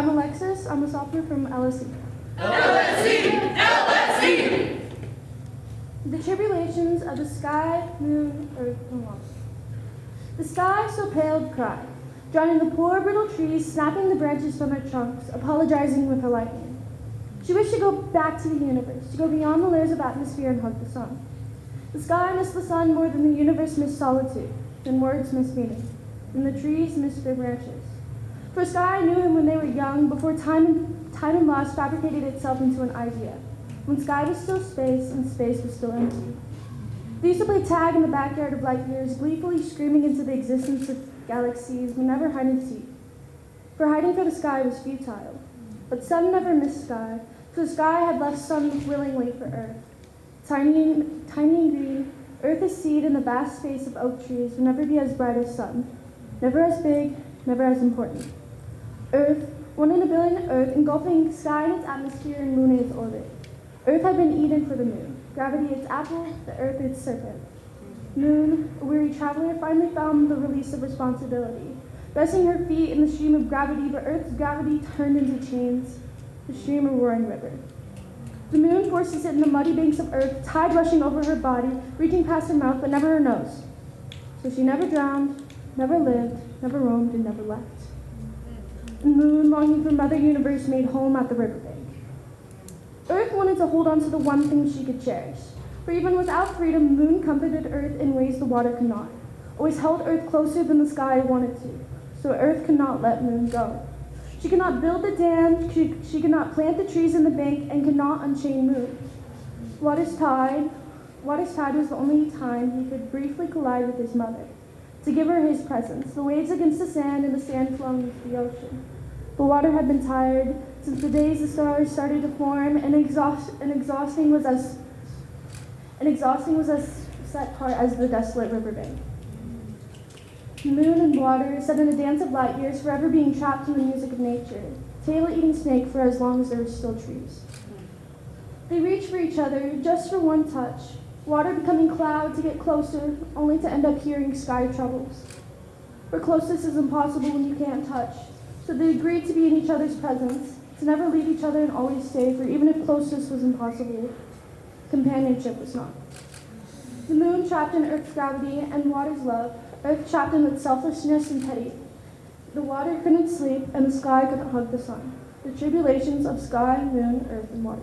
I'm Alexis. I'm a sophomore from LSE. LSE! LSE! The tribulations of the sky, moon, earth, and water. The sky so paled cried, drowning the poor brittle trees, snapping the branches from their trunks, apologizing with her lightning. She wished to go back to the universe, to go beyond the layers of atmosphere and hug the sun. The sky missed the sun more than the universe missed solitude, than words missed meaning, than the trees missed their branches. For sky I knew him when they were young, before time and, time and loss fabricated itself into an idea, when sky was still space and space was still empty. They used to play tag in the backyard of light years, gleefully screaming into the existence of galaxies, but never hide and seek. For hiding for the sky was futile. But sun never missed sky, the sky had left sun willingly for earth. Tiny, tiny and green, earth as seed in the vast space of oak trees will never be as bright as sun, never as big, never as important. Earth, one in a billion Earth, engulfing sky in its atmosphere and moon in its orbit. Earth had been Eden for the moon, gravity its apple, the earth its serpent. Moon, a weary traveler, finally found the release of responsibility, resting her feet in the stream of gravity, but Earth's gravity turned into chains, the stream a roaring river. The moon forced to sit in the muddy banks of Earth, tide rushing over her body, reaching past her mouth, but never her nose. So she never drowned, never lived, never roamed, and never left. Moon, longing for Mother Universe, made home at the riverbank. Earth wanted to hold on to the one thing she could cherish. For even without freedom, Moon comforted Earth in ways the water could not. Always held Earth closer than the sky wanted to. So Earth could not let Moon go. She could not build the dam, she, she could not plant the trees in the bank, and could not unchain Moon. Water's tide, Water's tide was the only time he could briefly collide with his mother, to give her his presence, the waves against the sand and the sand flowing into the ocean. The water had been tired since the days the stars started to form, and, exhaust, and exhausting was as and exhausting was as set part as the desolate riverbank. Moon and water set in a dance of light years, forever being trapped in the music of nature, tail-eating snake for as long as there were still trees. They reached for each other, just for one touch, water becoming cloud to get closer, only to end up hearing sky troubles. For closeness is impossible when you can't touch, so they agreed to be in each other's presence, to never leave each other and always stay, for even if closeness was impossible, companionship was not. The moon trapped in Earth's gravity and water's love, Earth trapped in its selfishness and petty. The water couldn't sleep, and the sky couldn't hug the sun. The tribulations of sky, moon, earth, and water.